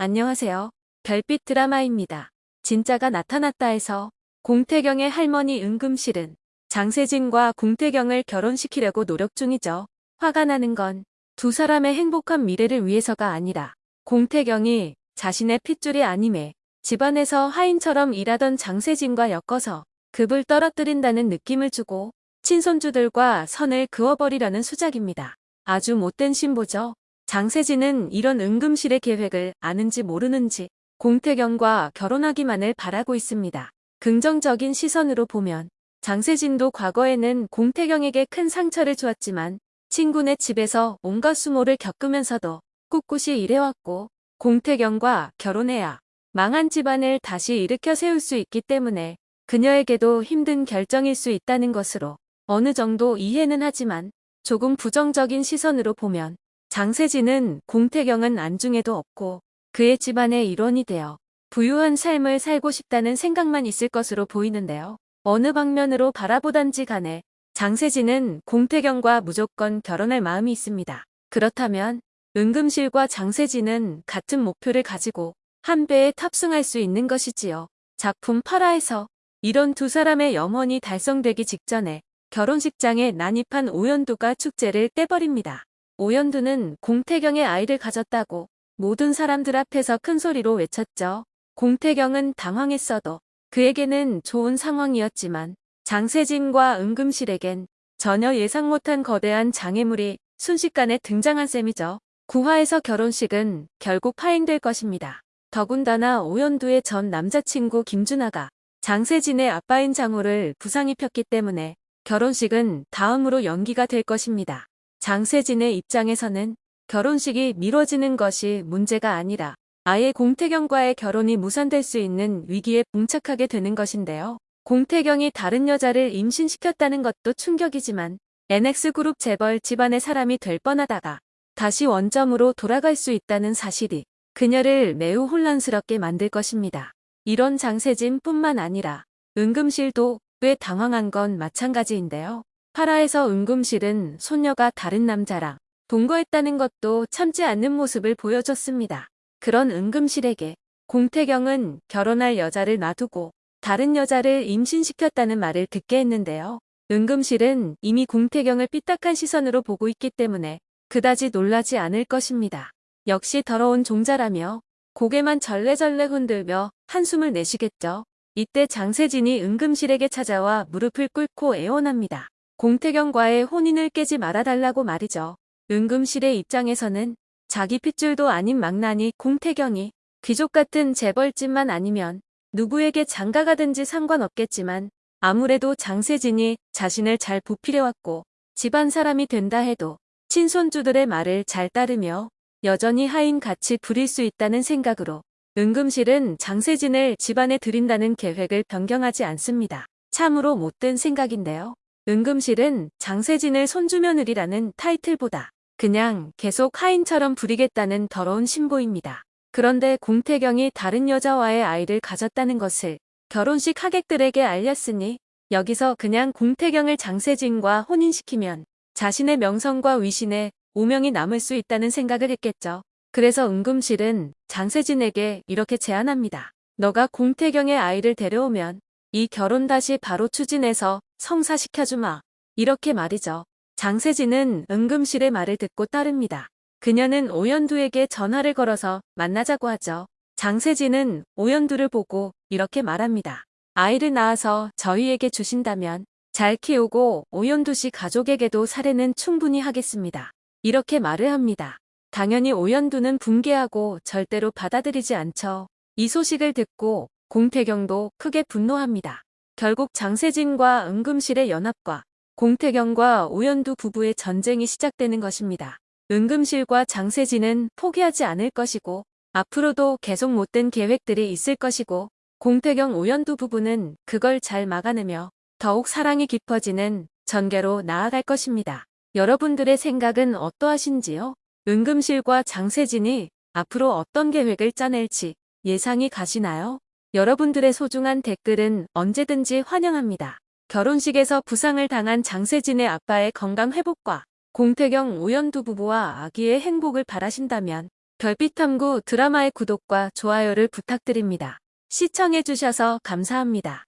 안녕하세요. 별빛 드라마입니다. 진짜가 나타났다 해서 공태경의 할머니 은금실은 장세진과 공태경을 결혼시키려고 노력 중이죠. 화가 나는 건 두 사람의 행복한 미래를 위해서가 아니라 공태경이 자신의 핏줄이 아님에 집안에서 하인처럼 일하던 장세진과 엮어서 급을 떨어뜨린다는 느낌을 주고 친손주들과 선을 그어버리려는 수작입니다. 아주 못된 신보죠. 장세진은 이런 은금실의 계획을 아는지 모르는지 공태경과 결혼하기만을 바라고 있습니다. 긍정적인 시선으로 보면 장세진도 과거에는 공태경에게 큰 상처를 주었지만 친구네 집에서 온갖 수모를 겪으면서도 꿋꿋이 일해왔고 공태경과 결혼해야 망한 집안을 다시 일으켜 세울 수 있기 때문에 그녀에게도 힘든 결정일 수 있다는 것으로 어느 정도 이해는 하지만 조금 부정적인 시선으로 보면 장세진은 공태경은 안중에도 없고 그의 집안의 일원이 되어 부유한 삶을 살고 싶다는 생각만 있을 것으로 보이는데요. 어느 방면으로 바라보단지 간에 장세진은 공태경과 무조건 결혼할 마음이 있습니다. 그렇다면 은금실과 장세진은 같은 목표를 가지고 한 배에 탑승할 수 있는 것이지요. 작품 8화에서 이런 두 사람의 염원이 달성되기 직전에 결혼식장에 난입한 오연두가 축제를 떼버립니다. 오연두는 공태경의 아이를 가졌다고 모든 사람들 앞에서 큰 소리로 외쳤죠. 공태경은 당황했어도 그에게는 좋은 상황이었지만 장세진과 은금실에겐 전혀 예상 못한 거대한 장애물이 순식간에 등장한 셈이죠. 9화에서 결혼식은 결국 파행될 것입니다. 더군다나 오연두의 전 남자친구 김준하가 장세진의 아빠인 장호를 부상 입혔기 때문에 결혼식은 다음으로 연기가 될 것입니다. 장세진의 입장에서는 결혼식이 미뤄지는 것이 문제가 아니라 아예 공태경과의 결혼이 무산될 수 있는 위기에 봉착하게 되는 것인데요. 공태경이 다른 여자를 임신시켰다는 것도 충격이지만 NX그룹 재벌 집안의 사람이 될 뻔하다가 다시 원점으로 돌아갈 수 있다는 사실이 그녀를 매우 혼란스럽게 만들 것입니다. 이런 장세진 뿐만 아니라 은금실도 꽤 당황한 건 마찬가지인데요. 파라에서 은금실은 손녀가 다른 남자랑 동거했다는 것도 참지 않는 모습을 보여줬습니다. 그런 은금실에게 공태경은 결혼할 여자를 놔두고 다른 여자를 임신시켰다는 말을 듣게 했는데요. 은금실은 이미 공태경을 삐딱한 시선으로 보고 있기 때문에 그다지 놀라지 않을 것입니다. 역시 더러운 종자라며 고개만 절레절레 흔들며 한숨을 내쉬겠죠. 이때 장세진이 은금실에게 찾아와 무릎을 꿇고 애원합니다. 공태경과의 혼인을 깨지 말아달라고 말이죠. 은금실의 입장에서는 자기 핏줄도 아닌 망나니 공태경이 귀족 같은 재벌집만 아니면 누구에게 장가가든지 상관없겠지만 아무래도 장세진이 자신을 잘 보필해왔고 집안 사람이 된다 해도 친손주들의 말을 잘 따르며 여전히 하인 같이 부릴 수 있다는 생각으로 은금실은 장세진을 집안에 들인다는 계획을 변경하지 않습니다. 참으로 못된 생각인데요. 은금실은 장세진을 손주며느리라는 타이틀보다 그냥 계속 하인처럼 부리겠다는 더러운 신보입니다. 그런데 공태경이 다른 여자와의 아이를 가졌다는 것을 결혼식 하객들에게 알렸으니 여기서 그냥 공태경을 장세진과 혼인시키면 자신의 명성과 위신에 오명이 남을 수 있다는 생각을 했겠죠. 그래서 은금실은 장세진에게 이렇게 제안합니다. 너가 공태경의 아이를 데려오면 이 결혼 다시 바로 추진해서 성사시켜주마. 이렇게 말이죠. 장세진은 은금실의 말을 듣고 따릅니다. 그녀는 오연두에게 전화를 걸어서 만나자고 하죠. 장세진은 오연두를 보고 이렇게 말합니다. 아이를 낳아서 저희에게 주신다면 잘 키우고 오연두 씨 가족에게도 사례는 충분히 하겠습니다. 이렇게 말을 합니다. 당연히 오연두는 붕괴하고 절대로 받아들이지 않죠. 이 소식을 듣고 공태경도 크게 분노합니다. 결국 장세진과 은금실의 연합과 공태경과 오연두 부부의 전쟁이 시작되는 것입니다. 은금실과 장세진은 포기하지 않을 것이고 앞으로도 계속 못된 계획들이 있을 것이고 공태경 오연두 부부는 그걸 잘 막아내며 더욱 사랑이 깊어지는 전개로 나아갈 것입니다. 여러분들의 생각은 어떠하신지요? 은금실과 장세진이 앞으로 어떤 계획을 짜낼지 예상이 가시나요? 여러분들의 소중한 댓글은 언제든지 환영합니다. 결혼식에서 부상을 당한 장세진의 아빠의 건강 회복과 공태경 오연두 부부와 아기의 행복을 바라신다면 별빛탐구 드라마의 구독과 좋아요를 부탁드립니다. 시청해주셔서 감사합니다.